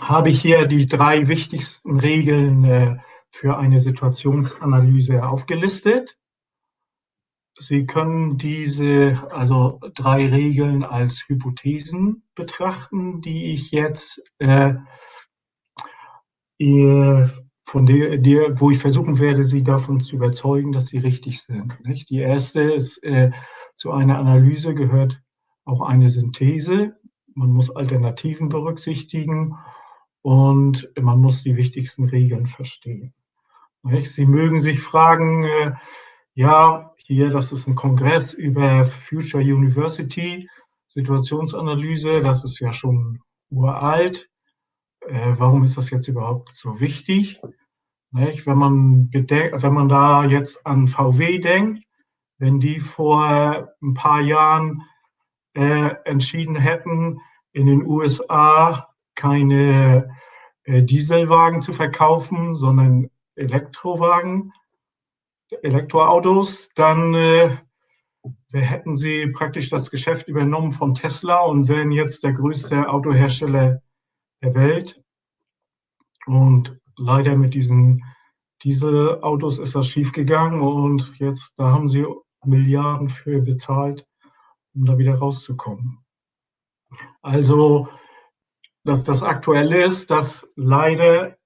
habe ich hier die drei wichtigsten Regeln äh, für eine Situationsanalyse aufgelistet. Sie können diese, also drei Regeln als Hypothesen betrachten, die ich jetzt äh, von der, der, wo ich versuchen werde, Sie davon zu überzeugen, dass sie richtig sind. Nicht? Die erste ist, äh, zu einer Analyse gehört auch eine Synthese. Man muss Alternativen berücksichtigen und man muss die wichtigsten Regeln verstehen. Sie mögen sich fragen, äh, ja, hier, das ist ein Kongress über Future University, Situationsanalyse, das ist ja schon uralt. Äh, warum ist das jetzt überhaupt so wichtig? Wenn, man wenn man da jetzt an VW denkt, wenn die vor ein paar Jahren äh, entschieden hätten, in den USA keine äh, Dieselwagen zu verkaufen, sondern Elektrowagen, Elektroautos, dann äh, hätten sie praktisch das Geschäft übernommen von Tesla und wären jetzt der größte Autohersteller der Welt. Und leider mit diesen Dieselautos ist das schiefgegangen und jetzt, da haben sie Milliarden für bezahlt, um da wieder rauszukommen. Also, dass das Aktuelle ist, dass leider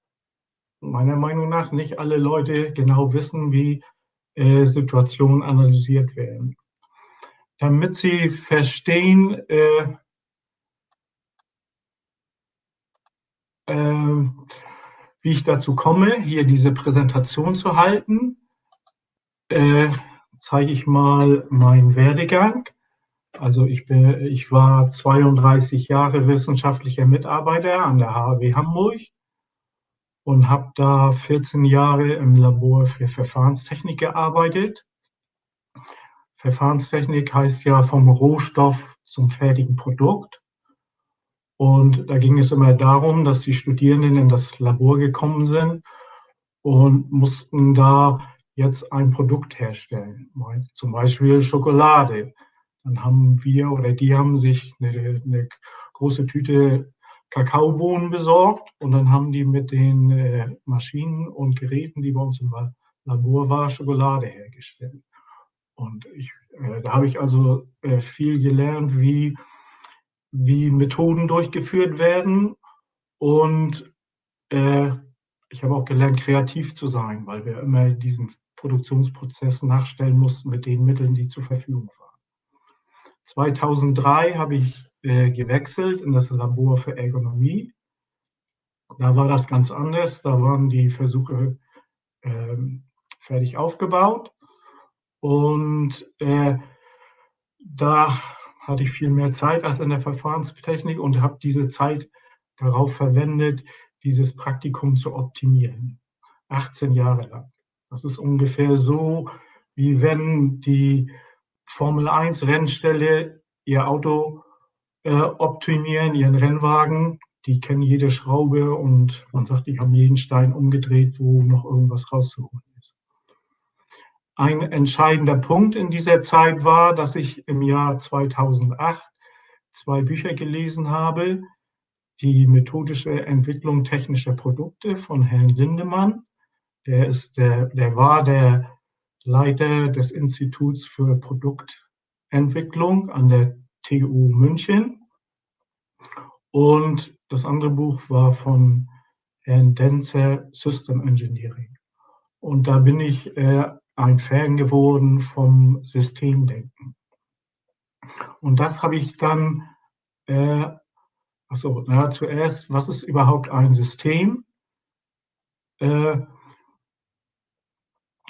meiner Meinung nach nicht alle Leute genau wissen, wie äh, Situationen analysiert werden. Damit sie verstehen, äh, äh, wie ich dazu komme, hier diese Präsentation zu halten, äh, zeige ich mal meinen Werdegang. Also ich, bin, ich war 32 Jahre wissenschaftlicher Mitarbeiter an der HW Hamburg und habe da 14 Jahre im Labor für Verfahrenstechnik gearbeitet. Verfahrenstechnik heißt ja vom Rohstoff zum fertigen Produkt. Und da ging es immer darum, dass die Studierenden in das Labor gekommen sind und mussten da jetzt ein Produkt herstellen, zum Beispiel Schokolade. Dann haben wir oder die haben sich eine, eine große Tüte Kakaobohnen besorgt und dann haben die mit den äh, Maschinen und Geräten, die bei uns im Labor war, Schokolade hergestellt. Und ich, äh, da habe ich also äh, viel gelernt, wie, wie Methoden durchgeführt werden und ich habe auch gelernt, kreativ zu sein, weil wir immer diesen Produktionsprozess nachstellen mussten mit den Mitteln, die zur Verfügung waren. 2003 habe ich äh, gewechselt in das Labor für Ergonomie. Da war das ganz anders. Da waren die Versuche äh, fertig aufgebaut. Und äh, da hatte ich viel mehr Zeit als in der Verfahrenstechnik und habe diese Zeit darauf verwendet, dieses Praktikum zu optimieren. 18 Jahre lang. Das ist ungefähr so, wie wenn die Formel 1 Rennstelle ihr Auto äh, optimieren, ihren Rennwagen. Die kennen jede Schraube und man sagt, die haben jeden Stein umgedreht, wo noch irgendwas rauszuholen ist. Ein entscheidender Punkt in dieser Zeit war, dass ich im Jahr 2008 zwei Bücher gelesen habe. Die methodische Entwicklung technischer Produkte von Herrn Lindemann. Der, ist der, der war der Leiter des Instituts für Produktentwicklung an der TU München. Und das andere Buch war von Herrn Denzer System Engineering. Und da bin ich äh, ein Fan geworden vom Systemdenken. Und das habe ich dann, äh, also na, zuerst, was ist überhaupt ein System? Äh,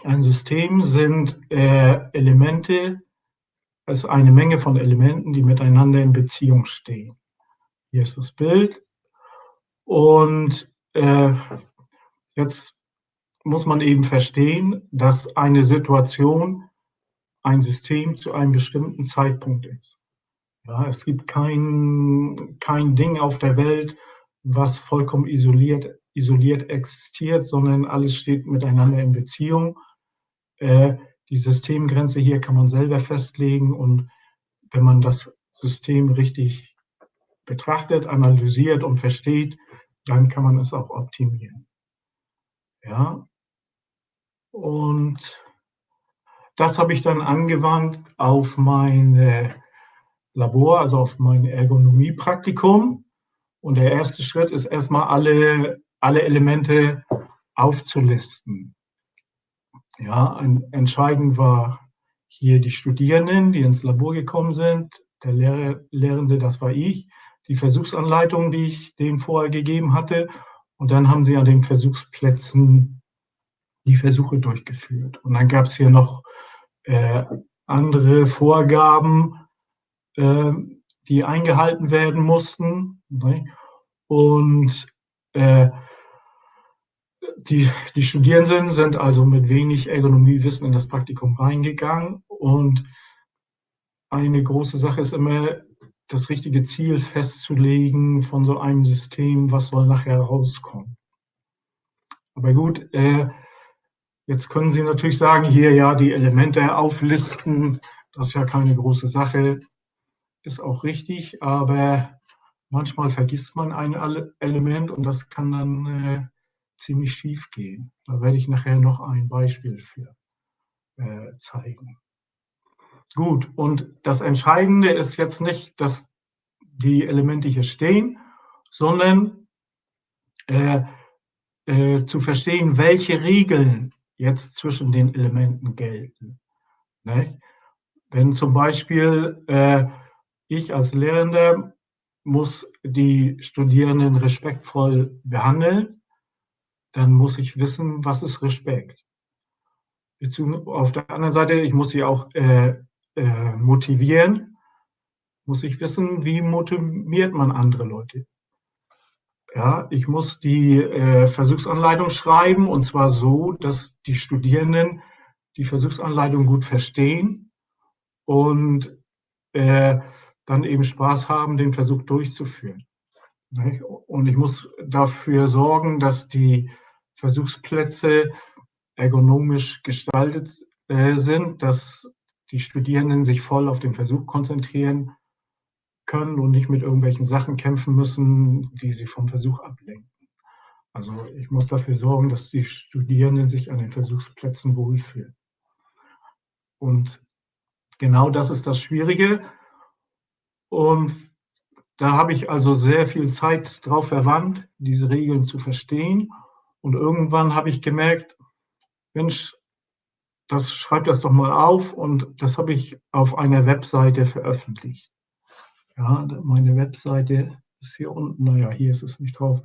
ein System sind äh, Elemente, es ist eine Menge von Elementen, die miteinander in Beziehung stehen. Hier ist das Bild. Und äh, jetzt muss man eben verstehen, dass eine Situation ein System zu einem bestimmten Zeitpunkt ist. Ja, es gibt kein, kein Ding auf der Welt, was vollkommen isoliert, isoliert existiert, sondern alles steht miteinander in Beziehung. Äh, die Systemgrenze hier kann man selber festlegen und wenn man das System richtig betrachtet, analysiert und versteht, dann kann man es auch optimieren. Ja, und das habe ich dann angewandt auf mein Labor, also auf mein Ergonomiepraktikum. Und der erste Schritt ist erstmal alle, alle Elemente aufzulisten. Ja, entscheidend war hier die Studierenden, die ins Labor gekommen sind, der Lehrer, Lehrende, das war ich, die Versuchsanleitung, die ich denen vorher gegeben hatte. Und dann haben sie an den Versuchsplätzen die Versuche durchgeführt. Und dann gab es hier noch äh, andere Vorgaben, äh, die eingehalten werden mussten. Ne? Und äh, die, die Studierenden sind also mit wenig Ergonomiewissen in das Praktikum reingegangen. Und eine große Sache ist immer, das richtige Ziel festzulegen von so einem System, was soll nachher rauskommen. Aber gut, äh, jetzt können Sie natürlich sagen, hier ja die Elemente auflisten, das ist ja keine große Sache, ist auch richtig, aber manchmal vergisst man ein Element und das kann dann äh, ziemlich schief gehen. Da werde ich nachher noch ein Beispiel für äh, zeigen. Gut, und das Entscheidende ist jetzt nicht, dass die Elemente hier stehen, sondern äh, äh, zu verstehen, welche Regeln jetzt zwischen den Elementen gelten. Nicht? Wenn zum Beispiel äh, ich als Lehrender muss die Studierenden respektvoll behandeln, dann muss ich wissen, was ist Respekt. Auf der anderen Seite, ich muss sie auch äh, äh, motivieren, muss ich wissen, wie motiviert man andere Leute. Ja, ich muss die äh, Versuchsanleitung schreiben und zwar so, dass die Studierenden die Versuchsanleitung gut verstehen und äh, dann eben Spaß haben, den Versuch durchzuführen. Und ich muss dafür sorgen, dass die Versuchsplätze ergonomisch gestaltet äh, sind, dass die Studierenden sich voll auf den Versuch konzentrieren können und nicht mit irgendwelchen Sachen kämpfen müssen, die sie vom Versuch ablenken. Also ich muss dafür sorgen, dass die Studierenden sich an den Versuchsplätzen wohlfühlen. Und genau das ist das Schwierige. Und da habe ich also sehr viel Zeit drauf verwandt, diese Regeln zu verstehen. Und irgendwann habe ich gemerkt, Mensch, das schreibt das doch mal auf und das habe ich auf einer Webseite veröffentlicht. Ja, meine Webseite ist hier unten, naja, hier ist es nicht drauf.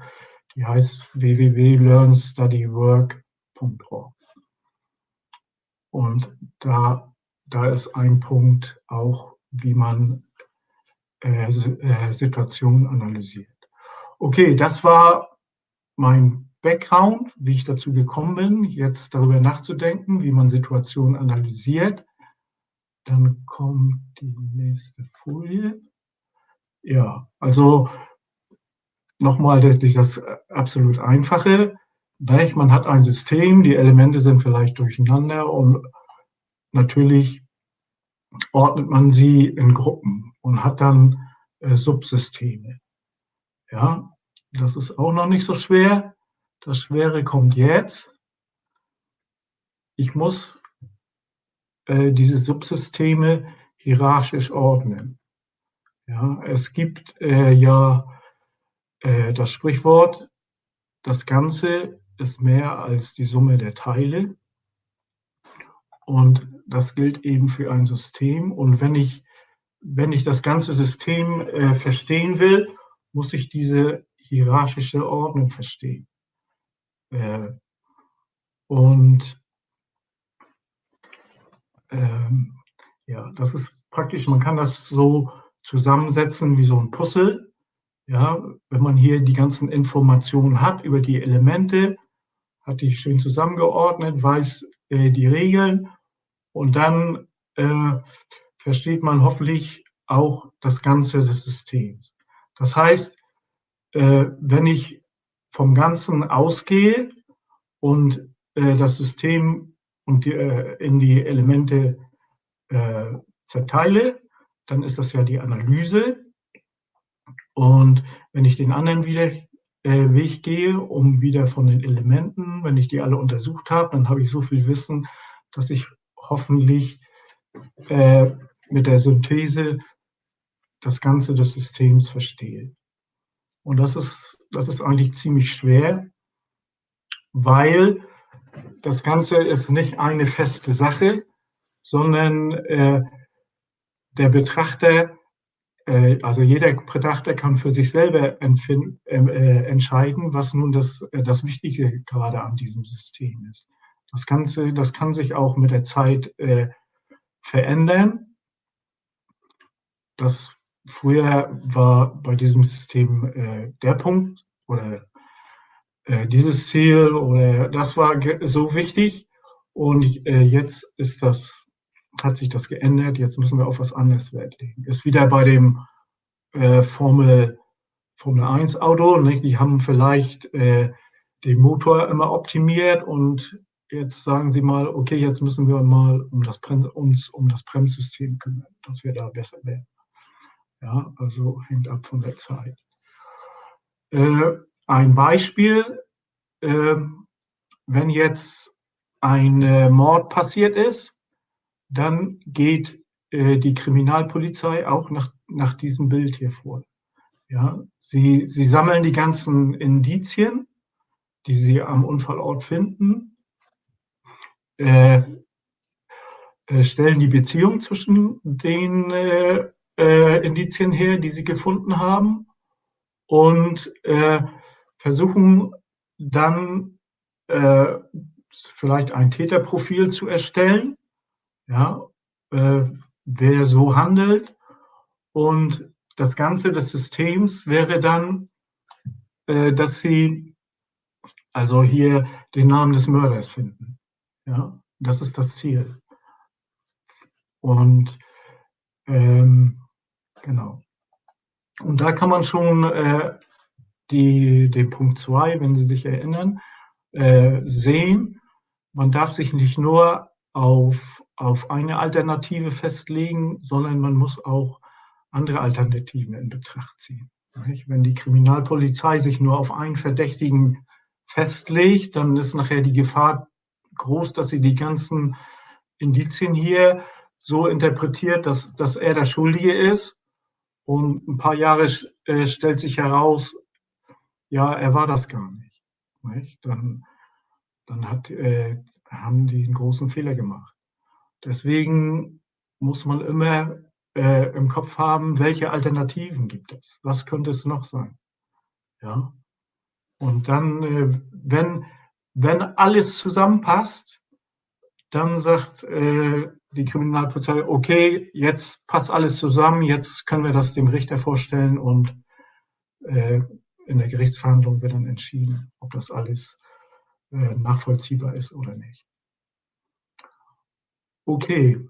Die heißt www.learnstudywork.org. Und da, da ist ein Punkt auch, wie man äh, äh, Situationen analysiert. Okay, das war mein Background, wie ich dazu gekommen bin, jetzt darüber nachzudenken, wie man Situationen analysiert. Dann kommt die nächste Folie. Ja, also nochmal das absolut Einfache. Man hat ein System, die Elemente sind vielleicht durcheinander und natürlich ordnet man sie in Gruppen und hat dann äh, Subsysteme. Ja, das ist auch noch nicht so schwer. Das Schwere kommt jetzt. Ich muss äh, diese Subsysteme hierarchisch ordnen. Ja, es gibt äh, ja äh, das Sprichwort, das Ganze ist mehr als die Summe der Teile. Und das gilt eben für ein System. Und wenn ich, wenn ich das ganze System äh, verstehen will, muss ich diese hierarchische Ordnung verstehen. Äh, und ähm, ja, das ist praktisch, man kann das so zusammensetzen wie so ein Puzzle. Ja, wenn man hier die ganzen Informationen hat über die Elemente, hat die schön zusammengeordnet, weiß äh, die Regeln und dann äh, versteht man hoffentlich auch das Ganze des Systems. Das heißt, äh, wenn ich vom Ganzen ausgehe und äh, das System und die, äh, in die Elemente zerteile, dann ist das ja die Analyse. Und wenn ich den anderen wieder Weg gehe, um wieder von den Elementen, wenn ich die alle untersucht habe, dann habe ich so viel Wissen, dass ich hoffentlich äh, mit der Synthese das Ganze des Systems verstehe. Und das ist, das ist eigentlich ziemlich schwer, weil das Ganze ist nicht eine feste Sache, sondern äh, der Betrachter, äh, also jeder Betrachter kann für sich selber empfinden, äh, entscheiden, was nun das, äh, das Wichtige gerade an diesem System ist. Das Ganze, das kann sich auch mit der Zeit äh, verändern. Das früher war bei diesem System äh, der Punkt oder äh, dieses Ziel oder das war so wichtig und äh, jetzt ist das, hat sich das geändert, jetzt müssen wir auf was anderes Wert legen. Ist wieder bei dem äh, Formel, Formel 1 Auto, nicht? die haben vielleicht äh, den Motor immer optimiert und jetzt sagen sie mal, okay, jetzt müssen wir mal um das uns um das Bremssystem kümmern, dass wir da besser werden. Ja, also hängt ab von der Zeit. Äh, ein Beispiel, äh, wenn jetzt ein äh, Mord passiert ist, dann geht äh, die Kriminalpolizei auch nach, nach diesem Bild hier vor. Ja, sie, sie sammeln die ganzen Indizien, die sie am Unfallort finden, äh, äh, stellen die Beziehung zwischen den äh, äh, Indizien her, die sie gefunden haben und äh, versuchen dann äh, vielleicht ein Täterprofil zu erstellen, ja, äh, wer so handelt und das Ganze des Systems wäre dann, äh, dass sie also hier den Namen des Mörders finden. Ja, das ist das Ziel. Und ähm, genau. Und da kann man schon äh, die, den Punkt 2, wenn Sie sich erinnern, äh, sehen. Man darf sich nicht nur auf, auf eine Alternative festlegen, sondern man muss auch andere Alternativen in Betracht ziehen. Wenn die Kriminalpolizei sich nur auf einen Verdächtigen festlegt, dann ist nachher die Gefahr groß, dass sie die ganzen Indizien hier so interpretiert, dass, dass er der Schuldige ist. Und ein paar Jahre äh, stellt sich heraus, ja, er war das gar nicht. nicht? Dann, dann hat, äh, haben die einen großen Fehler gemacht. Deswegen muss man immer äh, im Kopf haben, welche Alternativen gibt es? Was könnte es noch sein? Ja. Und dann, äh, wenn, wenn alles zusammenpasst, dann sagt äh, die Kriminalpolizei, okay, jetzt passt alles zusammen, jetzt können wir das dem Richter vorstellen und äh, in der Gerichtsverhandlung wird dann entschieden, ob das alles äh, nachvollziehbar ist oder nicht. Okay,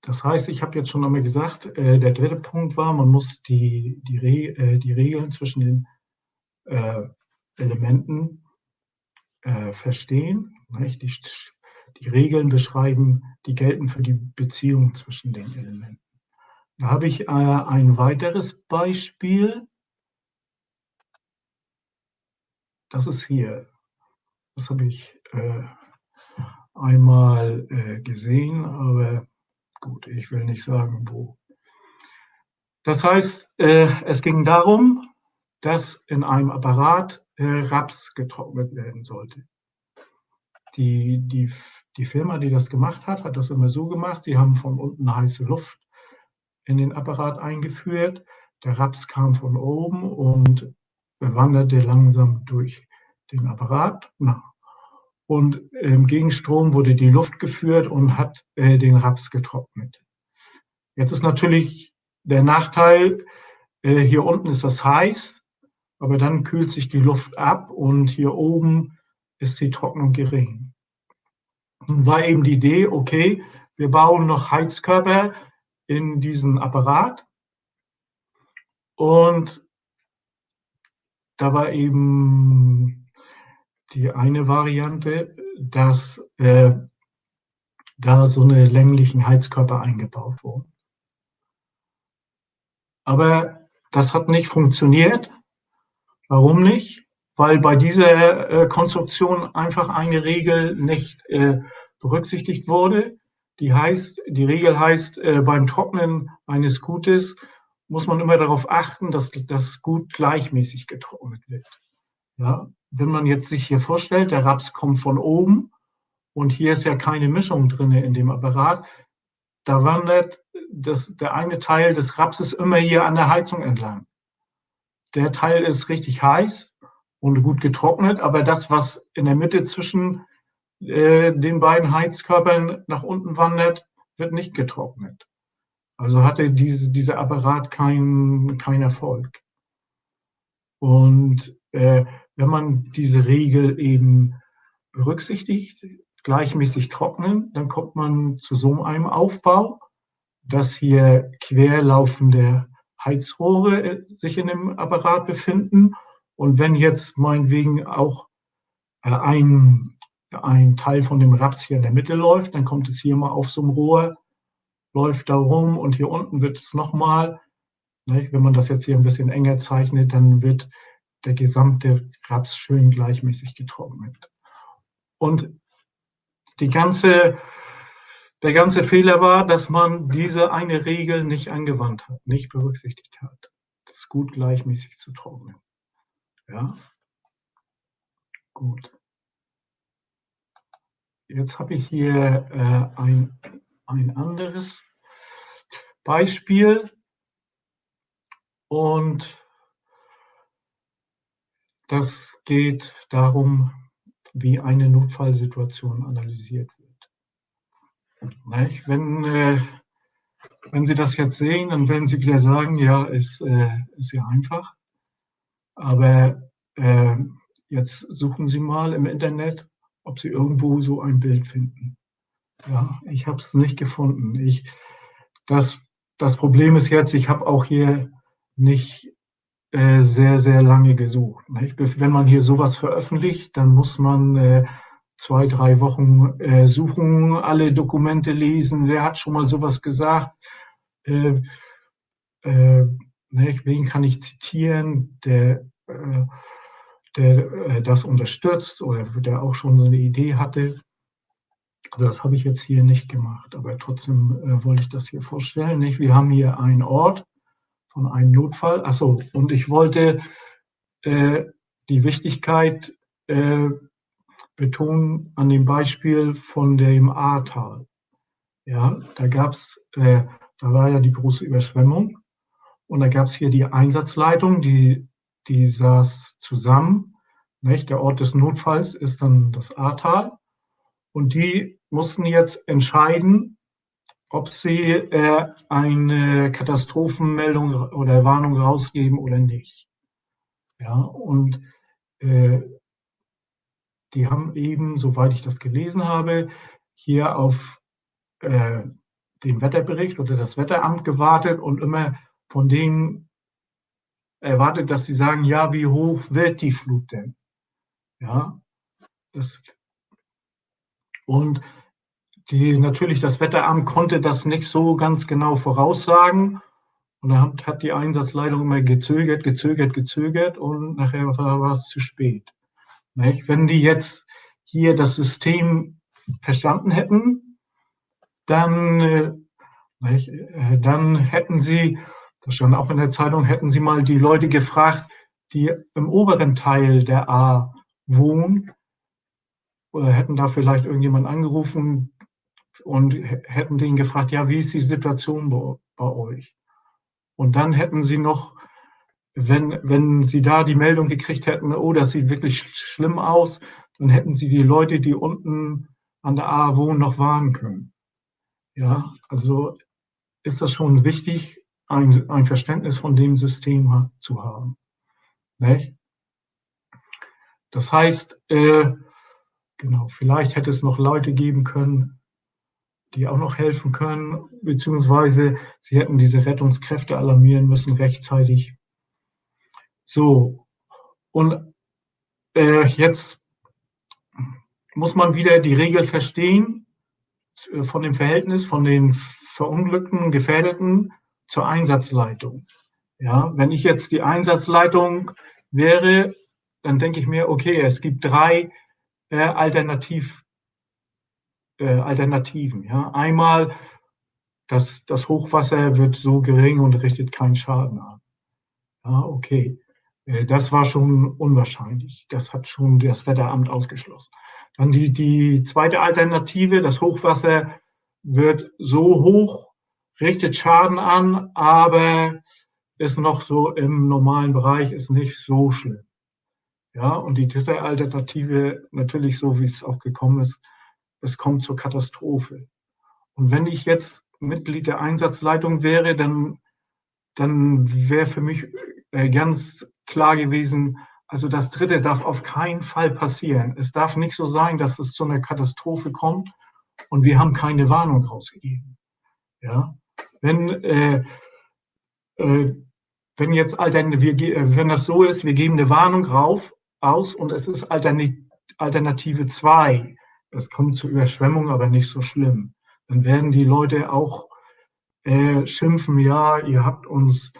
das heißt, ich habe jetzt schon einmal gesagt, äh, der dritte Punkt war, man muss die, die, Re äh, die Regeln zwischen den äh, Elementen äh, verstehen. Nicht? Die, die Regeln beschreiben, die gelten für die Beziehung zwischen den Elementen. Da habe ich äh, ein weiteres Beispiel. Das ist hier. Das habe ich äh, einmal äh, gesehen, aber gut, ich will nicht sagen, wo. Das heißt, äh, es ging darum, dass in einem Apparat äh, Raps getrocknet werden sollte. Die, die, die Firma, die das gemacht hat, hat das immer so gemacht. Sie haben von unten heiße Luft in den Apparat eingeführt. Der Raps kam von oben und wanderte langsam durch den Apparat. Und im Gegenstrom wurde die Luft geführt und hat äh, den Raps getrocknet. Jetzt ist natürlich der Nachteil, äh, hier unten ist das heiß, aber dann kühlt sich die Luft ab und hier oben ist die Trocknung gering. War eben die Idee, okay, wir bauen noch Heizkörper in diesen Apparat und da war eben die eine Variante, dass äh, da so eine länglichen Heizkörper eingebaut wurden. Aber das hat nicht funktioniert, Warum nicht? Weil bei dieser äh, Konstruktion einfach eine Regel nicht äh, berücksichtigt wurde. Die heißt, die Regel heißt, äh, beim Trocknen eines Gutes muss man immer darauf achten, dass das Gut gleichmäßig getrocknet wird. Ja, wenn man jetzt sich hier vorstellt, der Raps kommt von oben und hier ist ja keine Mischung drin in dem Apparat, da wandert das, der eine Teil des Rapses immer hier an der Heizung entlang. Der Teil ist richtig heiß und gut getrocknet, aber das, was in der Mitte zwischen äh, den beiden Heizkörpern nach unten wandert, wird nicht getrocknet. Also hatte diese, dieser Apparat keinen kein Erfolg. Und äh, wenn man diese Regel eben berücksichtigt, gleichmäßig trocknen, dann kommt man zu so einem Aufbau, dass hier querlaufende Heizrohre äh, sich in dem Apparat befinden. Und wenn jetzt meinetwegen auch äh, ein, ein Teil von dem Raps hier in der Mitte läuft, dann kommt es hier mal auf so einem Rohr, läuft da rum und hier unten wird es nochmal, ne, wenn man das jetzt hier ein bisschen enger zeichnet, dann wird der gesamte Raps schön gleichmäßig getrocknet. Und die ganze, der ganze Fehler war, dass man diese eine Regel nicht angewandt hat, nicht berücksichtigt hat. Das gut gleichmäßig zu trocknen. Ja, gut. Jetzt habe ich hier äh, ein, ein anderes Beispiel und das geht darum, wie eine Notfallsituation analysiert wird. Wenn, äh, wenn Sie das jetzt sehen, dann werden Sie wieder sagen, ja, ist, äh, ist ja einfach. Aber äh, jetzt suchen Sie mal im Internet, ob Sie irgendwo so ein Bild finden. Ja, ich habe es nicht gefunden. Ich, das, das Problem ist jetzt, ich habe auch hier nicht äh, sehr, sehr lange gesucht. Nicht? Wenn man hier sowas veröffentlicht, dann muss man äh, zwei, drei Wochen äh, suchen, alle Dokumente lesen, wer hat schon mal sowas gesagt, äh, äh, nicht? wen kann ich zitieren, der, äh, der äh, das unterstützt oder der auch schon so eine Idee hatte. Also das habe ich jetzt hier nicht gemacht, aber trotzdem äh, wollte ich das hier vorstellen. Nicht? Wir haben hier einen Ort, von einem Notfall. Achso, und ich wollte äh, die Wichtigkeit äh, betonen an dem Beispiel von dem Ahrtal. Ja, da gab's, äh, da war ja die große Überschwemmung und da gab es hier die Einsatzleitung, die, die saß zusammen. Nicht? Der Ort des Notfalls ist dann das Ahrtal und die mussten jetzt entscheiden, ob sie äh, eine Katastrophenmeldung oder Warnung rausgeben oder nicht. Ja, und äh, die haben eben, soweit ich das gelesen habe, hier auf äh, den Wetterbericht oder das Wetteramt gewartet und immer von denen erwartet, dass sie sagen, ja, wie hoch wird die Flut denn? Ja, das, und die, natürlich das Wetteramt konnte das nicht so ganz genau voraussagen. Und dann hat, hat die Einsatzleitung immer gezögert, gezögert, gezögert und nachher war, war es zu spät. Nicht? Wenn die jetzt hier das System verstanden hätten, dann, äh, nicht, äh, dann hätten sie, das stand auch in der Zeitung, hätten sie mal die Leute gefragt, die im oberen Teil der A wohnen, oder hätten da vielleicht irgendjemand angerufen, und hätten den gefragt, ja, wie ist die Situation bei, bei euch? Und dann hätten sie noch, wenn, wenn sie da die Meldung gekriegt hätten, oh, das sieht wirklich schlimm aus, dann hätten sie die Leute, die unten an der A wohnen, noch warnen können. Ja, also ist das schon wichtig, ein, ein Verständnis von dem System zu haben. Nicht? Das heißt, äh, genau, vielleicht hätte es noch Leute geben können, die auch noch helfen können, beziehungsweise sie hätten diese Rettungskräfte alarmieren müssen rechtzeitig. So, und äh, jetzt muss man wieder die Regel verstehen äh, von dem Verhältnis von den verunglückten, Gefährdeten zur Einsatzleitung. Ja, wenn ich jetzt die Einsatzleitung wäre, dann denke ich mir, okay, es gibt drei äh, Alternativ, äh, Alternativen. Ja? Einmal, das, das Hochwasser wird so gering und richtet keinen Schaden an. Ja, okay. Äh, das war schon unwahrscheinlich. Das hat schon das Wetteramt ausgeschlossen. Dann die, die zweite Alternative, das Hochwasser wird so hoch, richtet Schaden an, aber ist noch so im normalen Bereich, ist nicht so schlimm. Ja, und die dritte Alternative, natürlich so wie es auch gekommen ist, es kommt zur Katastrophe. Und wenn ich jetzt Mitglied der Einsatzleitung wäre, dann, dann wäre für mich äh, ganz klar gewesen, also das Dritte darf auf keinen Fall passieren. Es darf nicht so sein, dass es zu einer Katastrophe kommt und wir haben keine Warnung rausgegeben. Ja, wenn äh, äh, wenn jetzt wir, wenn das so ist, wir geben eine Warnung rauf, aus und es ist Alternative 2. Es kommt zu Überschwemmung, aber nicht so schlimm. Dann werden die Leute auch äh, schimpfen, ja, ihr habt uns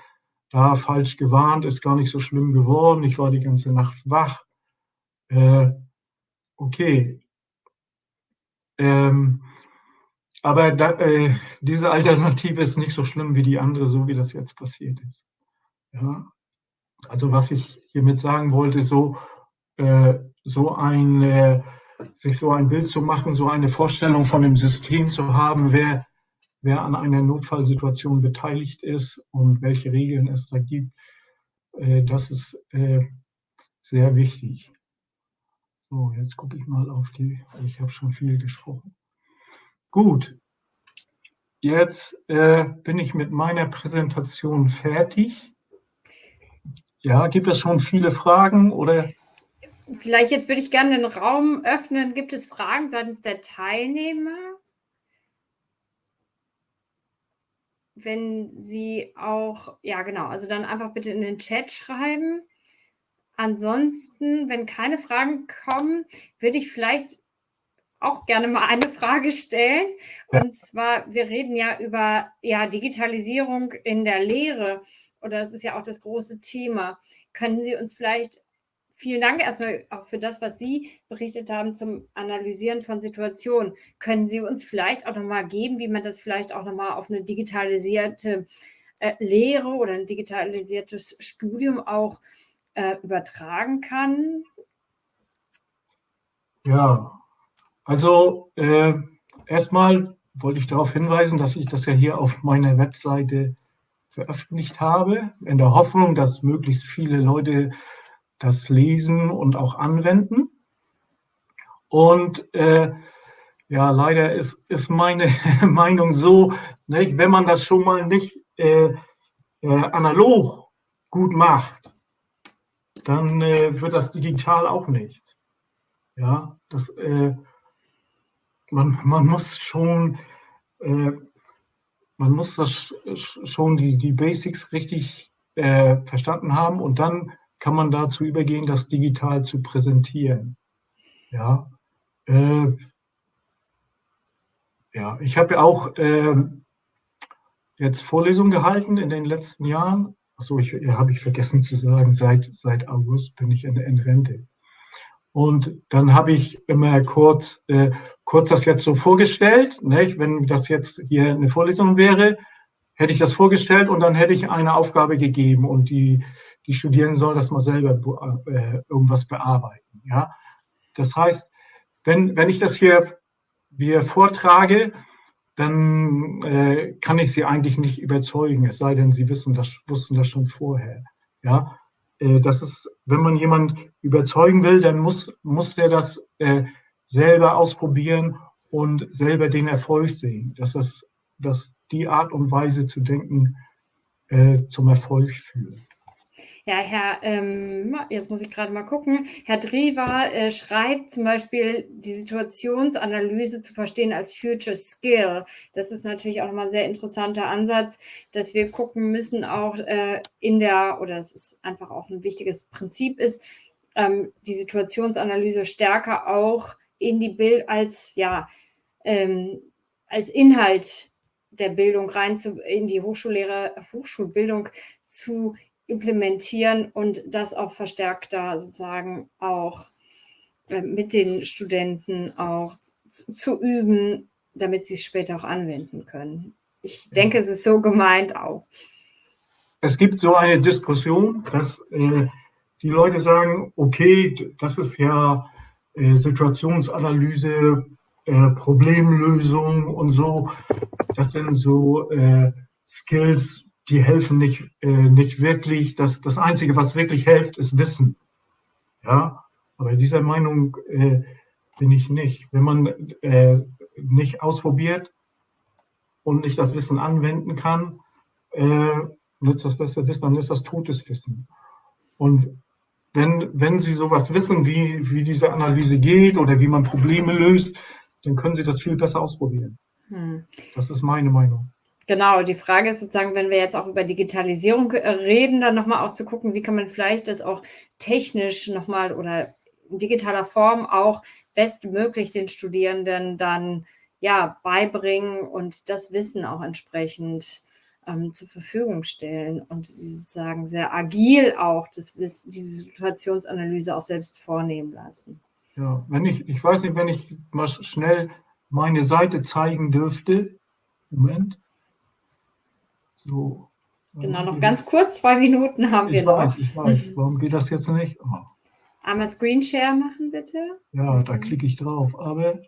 da falsch gewarnt, ist gar nicht so schlimm geworden, ich war die ganze Nacht wach. Äh, okay. Ähm, aber da, äh, diese Alternative ist nicht so schlimm wie die andere, so wie das jetzt passiert ist. Ja? Also was ich hiermit sagen wollte, so, äh, so ein, äh, sich so ein Bild zu machen, so eine Vorstellung von dem System zu haben, wer, wer an einer Notfallsituation beteiligt ist und welche Regeln es da gibt, äh, das ist äh, sehr wichtig. So, jetzt gucke ich mal auf die, ich habe schon viel gesprochen. Gut, jetzt äh, bin ich mit meiner Präsentation fertig. Ja, gibt es schon viele Fragen oder? Vielleicht jetzt würde ich gerne den Raum öffnen. Gibt es Fragen seitens der Teilnehmer? Wenn Sie auch, ja genau, also dann einfach bitte in den Chat schreiben. Ansonsten, wenn keine Fragen kommen, würde ich vielleicht auch gerne mal eine Frage stellen. Und zwar, wir reden ja über ja, Digitalisierung in der Lehre oder das ist ja auch das große Thema. Können Sie uns vielleicht, vielen Dank erstmal auch für das, was Sie berichtet haben zum Analysieren von Situationen. Können Sie uns vielleicht auch nochmal geben, wie man das vielleicht auch nochmal auf eine digitalisierte äh, Lehre oder ein digitalisiertes Studium auch äh, übertragen kann? Ja, also äh, erstmal wollte ich darauf hinweisen, dass ich das ja hier auf meiner Webseite veröffentlicht habe, in der Hoffnung, dass möglichst viele Leute das lesen und auch anwenden. Und äh, ja, leider ist, ist meine Meinung so, nicht, wenn man das schon mal nicht äh, äh, analog gut macht, dann äh, wird das digital auch nichts. Ja, das, äh, man, man muss schon äh, man muss das schon die, die Basics richtig äh, verstanden haben und dann kann man dazu übergehen, das digital zu präsentieren. Ja, äh, ja ich habe auch äh, jetzt Vorlesungen gehalten in den letzten Jahren. Achso, ich, ja, habe ich vergessen zu sagen, seit, seit August bin ich in, in Rente. Und dann habe ich immer kurz, äh, kurz das jetzt so vorgestellt. Nicht? Wenn das jetzt hier eine Vorlesung wäre, hätte ich das vorgestellt und dann hätte ich eine Aufgabe gegeben und die, die Studierenden sollen das mal selber äh, irgendwas bearbeiten. Ja? Das heißt, wenn, wenn ich das hier, hier vortrage, dann äh, kann ich sie eigentlich nicht überzeugen, es sei denn, sie wissen das, wussten das schon vorher. Ja? Äh, das ist, wenn man jemand überzeugen will, dann muss, muss der das äh, selber ausprobieren und selber den Erfolg sehen. Dass, das, dass die Art und Weise zu denken äh, zum Erfolg führt. Ja, Herr, ähm, jetzt muss ich gerade mal gucken. Herr Drewer äh, schreibt zum Beispiel, die Situationsanalyse zu verstehen als Future Skill. Das ist natürlich auch nochmal ein sehr interessanter Ansatz, dass wir gucken müssen, auch äh, in der, oder es ist einfach auch ein wichtiges Prinzip ist, ähm, die Situationsanalyse stärker auch in die Bild als, ja, ähm, als Inhalt der Bildung rein zu, in die Hochschullehre, Hochschulbildung zu implementieren und das auch verstärkter sozusagen auch äh, mit den Studenten auch zu, zu üben, damit sie es später auch anwenden können. Ich denke, es ist so gemeint auch. Es gibt so eine Diskussion, dass äh, die Leute sagen, okay, das ist ja äh, Situationsanalyse, äh, Problemlösung und so. Das sind so äh, Skills, die helfen nicht, äh, nicht wirklich. Das, das Einzige, was wirklich hilft, ist Wissen. Ja, aber dieser Meinung äh, bin ich nicht. Wenn man äh, nicht ausprobiert und nicht das Wissen anwenden kann, äh, nützt das beste Wissen, dann ist das totes Wissen. Und wenn, wenn Sie sowas wissen, wie, wie diese Analyse geht oder wie man Probleme löst, dann können Sie das viel besser ausprobieren. Hm. Das ist meine Meinung. Genau, die Frage ist sozusagen, wenn wir jetzt auch über Digitalisierung reden, dann nochmal auch zu gucken, wie kann man vielleicht das auch technisch nochmal oder in digitaler Form auch bestmöglich den Studierenden dann ja beibringen und das Wissen auch entsprechend ähm, zur Verfügung stellen und sozusagen sehr agil auch das, diese Situationsanalyse auch selbst vornehmen lassen. Ja, wenn ich, ich weiß nicht, wenn ich mal schnell meine Seite zeigen dürfte. Moment. So. Genau, noch ganz kurz, zwei Minuten haben wir ich noch. Weiß, ich weiß, warum geht das jetzt nicht? Oh. Einmal Screenshare machen, bitte. Ja, da klicke ich drauf, aber,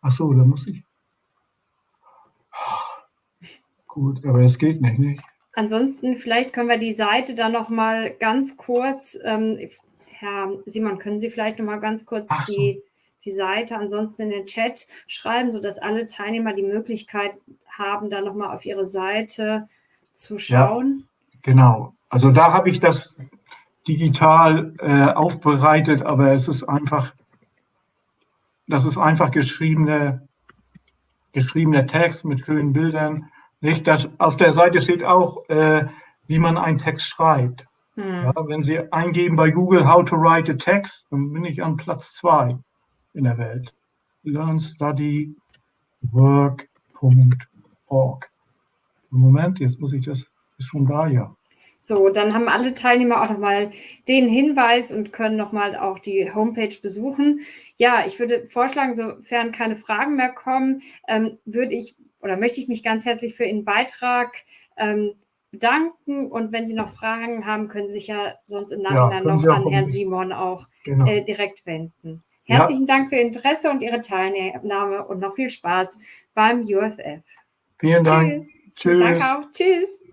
ach so, da muss ich. Gut, aber es geht nicht, nicht? Ansonsten, vielleicht können wir die Seite dann noch mal ganz kurz, ähm, Herr Simon, können Sie vielleicht noch mal ganz kurz so. die, die Seite ansonsten in den Chat schreiben, sodass alle Teilnehmer die Möglichkeit haben, da noch mal auf Ihre Seite zu schauen? Ja, genau. Also da habe ich das digital äh, aufbereitet, aber es ist einfach, das ist einfach geschriebene, geschriebener Text mit schönen Bildern. Nicht, das, auf der Seite steht auch, äh, wie man einen Text schreibt. Hm. Ja, wenn Sie eingeben bei Google How to write a text, dann bin ich an Platz zwei in der Welt. LearnStudyWork.org. Moment, jetzt muss ich das, ist schon da, ja. So, dann haben alle Teilnehmer auch nochmal den Hinweis und können nochmal auch die Homepage besuchen. Ja, ich würde vorschlagen, sofern keine Fragen mehr kommen, ähm, würde ich oder möchte ich mich ganz herzlich für Ihren Beitrag ähm, bedanken. Und wenn Sie noch Fragen haben, können Sie sich ja sonst im Nachhinein ja, noch an Herrn Simon auch genau. äh, direkt wenden. Herzlichen ja. Dank für Ihr Interesse und Ihre Teilnahme und noch viel Spaß beim UFF. Vielen Dank. Tschüss. Tschüss. Danke auch. Tschüss.